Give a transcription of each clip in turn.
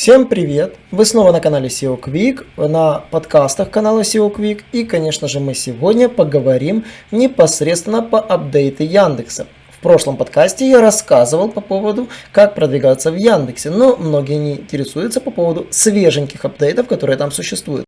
Всем привет! Вы снова на канале SEO Quick, на подкастах канала SEO Quick и, конечно же, мы сегодня поговорим непосредственно по апдейту Яндекса. В прошлом подкасте я рассказывал по поводу, как продвигаться в Яндексе, но многие не интересуются по поводу свеженьких апдейтов, которые там существуют.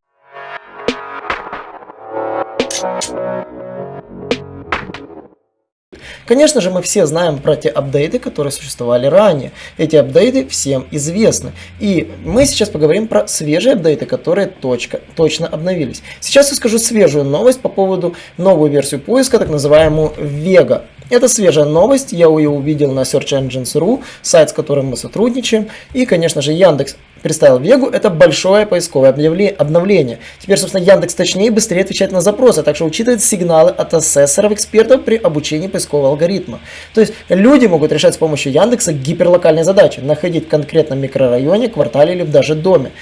Конечно же, мы все знаем про те апдейты, которые существовали ранее. Эти апдейты всем известны. И мы сейчас поговорим про свежие апдейты, которые точка, точно обновились. Сейчас я скажу свежую новость по поводу новую версию поиска, так называемую Vega. Это свежая новость, я ее увидел на Search Engines.ru, сайт, с которым мы сотрудничаем. И, конечно же, Яндекс представил Вегу, это большое поисковое обновление. Теперь, собственно, Яндекс точнее и быстрее отвечает на запросы, а также учитывает сигналы от ассессоров, экспертов при обучении поискового алгоритма. То есть люди могут решать с помощью Яндекса гиперлокальные задачи, находить в конкретном микрорайоне, квартале или даже доме.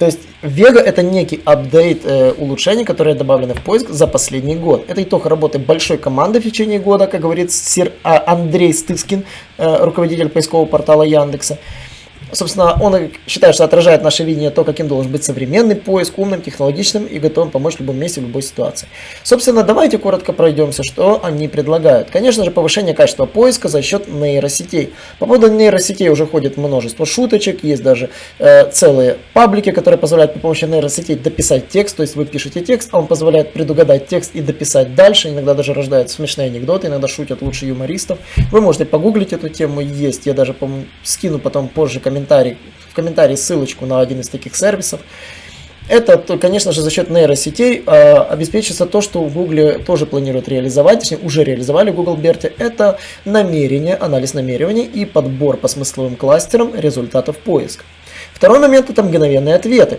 То есть Vega это некий апдейт э, улучшений, которые добавлены в поиск за последний год. Это итог работы большой команды в течение года, как говорит сир а, Андрей Стыскин, э, руководитель поискового портала Яндекса. Собственно, он считает, что отражает наше видение то, каким должен быть современный поиск, умным, технологичным и готовым помочь в любом месте, в любой ситуации. Собственно, давайте коротко пройдемся, что они предлагают. Конечно же, повышение качества поиска за счет нейросетей. По поводу нейросетей уже ходит множество шуточек, есть даже э, целые паблики, которые позволяют при помощи нейросетей дописать текст, то есть вы пишете текст, а он позволяет предугадать текст и дописать дальше, иногда даже рождаются смешные анекдоты, иногда шутят лучше юмористов. Вы можете погуглить эту тему, есть, я даже, по скину потом позже комментарий комментарий, в комментарии ссылочку на один из таких сервисов. Это, конечно же, за счет нейросетей э, обеспечится то, что в Google тоже планируют реализовать, точнее уже реализовали в Google Берте. Это намерение, анализ намерений и подбор по смысловым кластерам результатов поиска. Второй момент это мгновенные ответы.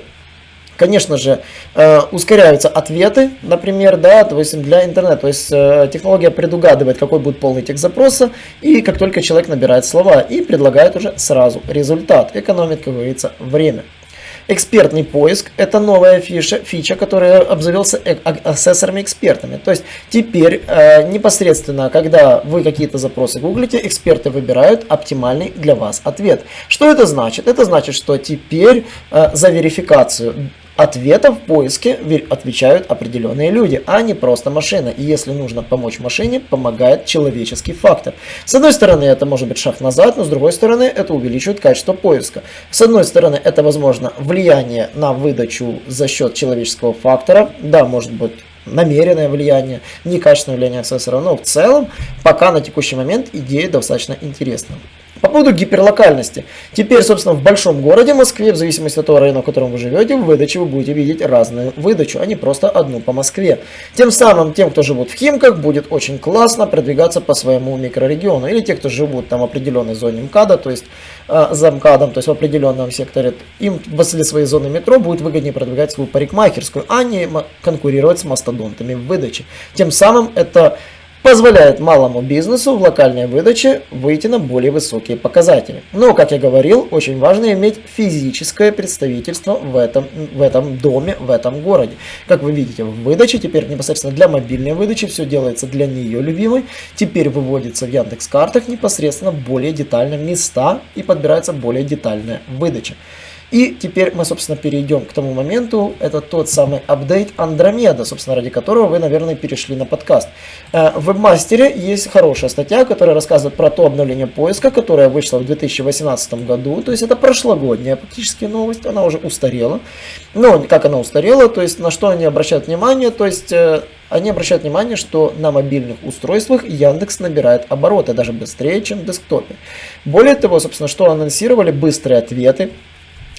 Конечно же, э, ускоряются ответы, например, да, то есть для интернета. То есть э, технология предугадывает, какой будет полный текст запроса, и как только человек набирает слова, и предлагает уже сразу результат. Экономит, как говорится, время. Экспертный поиск – это новая фиша, фича, которая обзавелся э, ассессорами-экспертами. То есть теперь э, непосредственно, когда вы какие-то запросы гуглите, эксперты выбирают оптимальный для вас ответ. Что это значит? Это значит, что теперь э, за верификацию ответов в поиске отвечают определенные люди, а не просто машина. И если нужно помочь машине, помогает человеческий фактор. С одной стороны, это может быть шаг назад, но с другой стороны, это увеличивает качество поиска. С одной стороны, это возможно влияние на выдачу за счет человеческого фактора. Да, может быть намеренное влияние, некачественное влияние аксессора, но в целом пока на текущий момент идея достаточно интересна. По поводу гиперлокальности. Теперь, собственно, в большом городе Москве, в зависимости от того района, в котором вы живете, в выдаче вы будете видеть разную выдачу, а не просто одну по Москве. Тем самым, тем, кто живут в Химках, будет очень классно продвигаться по своему микрорегиону. Или те, кто живут там в определенной зоне МКАДа, то есть э, за МКАДом, то есть в определенном секторе, им возле своей зоны метро будет выгоднее продвигать свою парикмахерскую, а не конкурировать с мастодонтами в выдаче. Тем самым это позволяет малому бизнесу в локальной выдаче выйти на более высокие показатели. Но, как я говорил, очень важно иметь физическое представительство в этом, в этом доме, в этом городе. Как вы видите, в выдаче теперь непосредственно для мобильной выдачи все делается для нее любимой. Теперь выводится в Яндекс картах непосредственно более детально места и подбирается более детальная выдача. И теперь мы, собственно, перейдем к тому моменту. Это тот самый апдейт Андромеда, собственно, ради которого вы, наверное, перешли на подкаст. Э, в вебмастере есть хорошая статья, которая рассказывает про то обновление поиска, которое вышло в 2018 году. То есть это прошлогодняя практически новость, она уже устарела. Но как она устарела, то есть на что они обращают внимание, то есть э, они обращают внимание, что на мобильных устройствах Яндекс набирает обороты даже быстрее, чем в десктопе. Более того, собственно, что анонсировали быстрые ответы,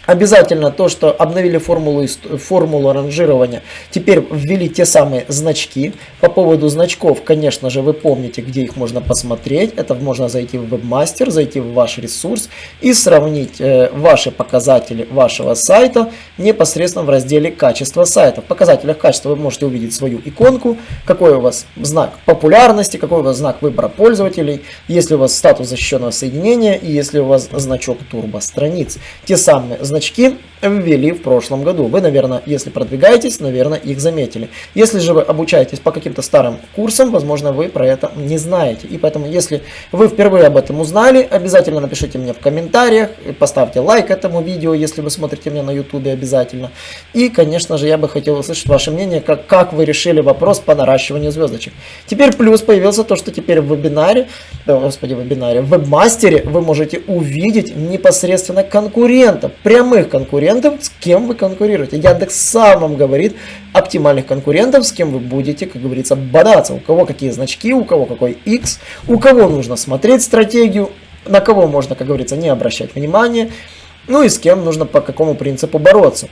Обязательно то, что обновили формулу, формулу ранжирования, теперь ввели те самые значки. По поводу значков, конечно же, вы помните, где их можно посмотреть. Это можно зайти в вебмастер, зайти в ваш ресурс и сравнить э, ваши показатели вашего сайта непосредственно в разделе качество сайта. В показателях качества вы можете увидеть свою иконку, какой у вас знак популярности, какой у вас знак выбора пользователей, если у вас статус защищенного соединения и если у вас значок турбо страниц. Те самые значки ввели в прошлом году. Вы, наверное, если продвигаетесь, наверное, их заметили. Если же вы обучаетесь по каким-то старым курсам, возможно, вы про это не знаете. И поэтому, если вы впервые об этом узнали, обязательно напишите мне в комментариях, поставьте лайк этому видео, если вы смотрите меня на YouTube обязательно. И, конечно же, я бы хотел услышать ваше мнение, как, как вы решили вопрос по наращиванию звездочек. Теперь плюс появился то, что теперь в вебинаре, да, господи, в вебинаре, в вебмастере вы можете увидеть непосредственно конкурентов, прямых конкурентов, с кем вы конкурируете. Яндекс сам вам говорит оптимальных конкурентов, с кем вы будете, как говорится, бодаться. У кого какие значки, у кого какой X, у кого нужно смотреть стратегию, на кого можно, как говорится, не обращать внимания, ну и с кем нужно по какому принципу бороться.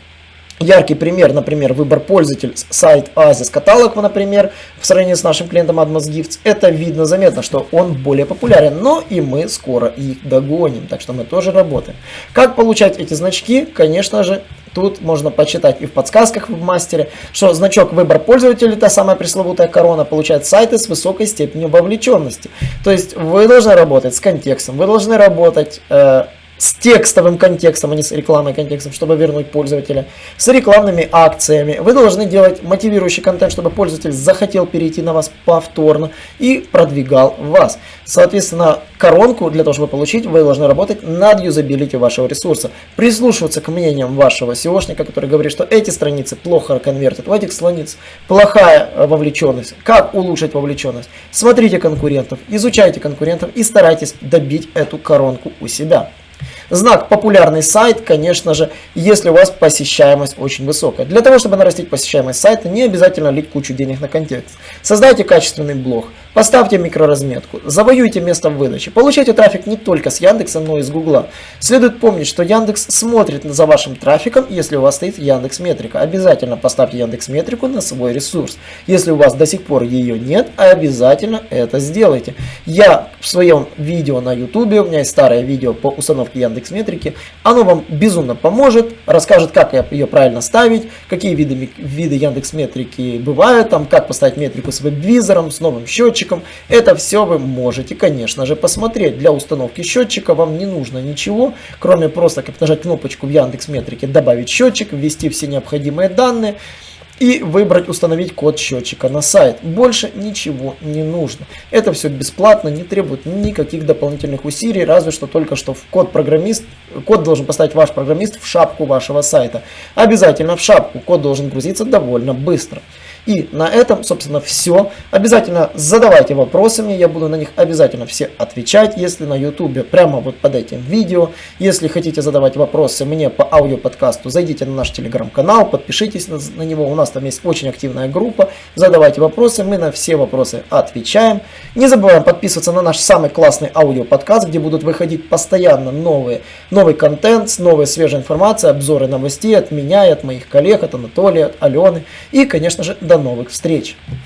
Яркий пример, например, выбор пользователь сайт Oasis каталог, например, в сравнении с нашим клиентом Admas Gifts. Это видно, заметно, что он более популярен, но и мы скоро их догоним, так что мы тоже работаем. Как получать эти значки? Конечно же, Тут можно почитать и в подсказках в мастере, что значок выбор пользователя, та самая пресловутая корона, получает сайты с высокой степенью вовлеченности. То есть вы должны работать с контекстом, вы должны работать э, с текстовым контекстом, а не с рекламным контекстом, чтобы вернуть пользователя, с рекламными акциями. Вы должны делать мотивирующий контент, чтобы пользователь захотел перейти на вас повторно и продвигал вас. Соответственно, коронку для того, чтобы получить, вы должны работать над юзабилити вашего ресурса. Прислушиваться к мнениям вашего SEOшника, который говорит, что эти страницы плохо конвертят, у этих страниц плохая вовлеченность. Как улучшить вовлеченность? Смотрите конкурентов, изучайте конкурентов и старайтесь добить эту коронку у себя. Знак популярный сайт, конечно же, если у вас посещаемость очень высокая. Для того, чтобы нарастить посещаемость сайта, не обязательно лить кучу денег на контекст. Создайте качественный блог, поставьте микроразметку, завоюйте место в выдаче. Получайте трафик не только с Яндекса, но и с Гугла. Следует помнить, что Яндекс смотрит за вашим трафиком, если у вас стоит Яндекс Метрика. Обязательно поставьте Яндекс Метрику на свой ресурс. Если у вас до сих пор ее нет, обязательно это сделайте. Я в своем видео на YouTube, у меня есть старое видео по установке Яндекс Яндекс Метрики. Оно вам безумно поможет, расскажет, как ее правильно ставить, какие виды, виды Яндекс Метрики бывают, там, как поставить метрику с веб-визором, с новым счетчиком. Это все вы можете, конечно же, посмотреть. Для установки счетчика вам не нужно ничего, кроме просто как нажать кнопочку в Яндекс Метрике, добавить счетчик, ввести все необходимые данные и выбрать установить код счетчика на сайт. Больше ничего не нужно. Это все бесплатно, не требует никаких дополнительных усилий, разве что только что в код программист, код должен поставить ваш программист в шапку вашего сайта. Обязательно в шапку, код должен грузиться довольно быстро. И на этом, собственно, все. Обязательно задавайте вопросы мне, я буду на них обязательно все отвечать, если на YouTube, прямо вот под этим видео. Если хотите задавать вопросы мне по аудиоподкасту, зайдите на наш телеграм-канал, подпишитесь на, на него, у нас там есть очень активная группа. Задавайте вопросы, мы на все вопросы отвечаем. Не забываем подписываться на наш самый классный аудиоподкаст, где будут выходить постоянно новые, новый контент, новая свежая информация, обзоры новостей от меня и от моих коллег, от Анатолия, от Алены и, конечно же, до новых встреч!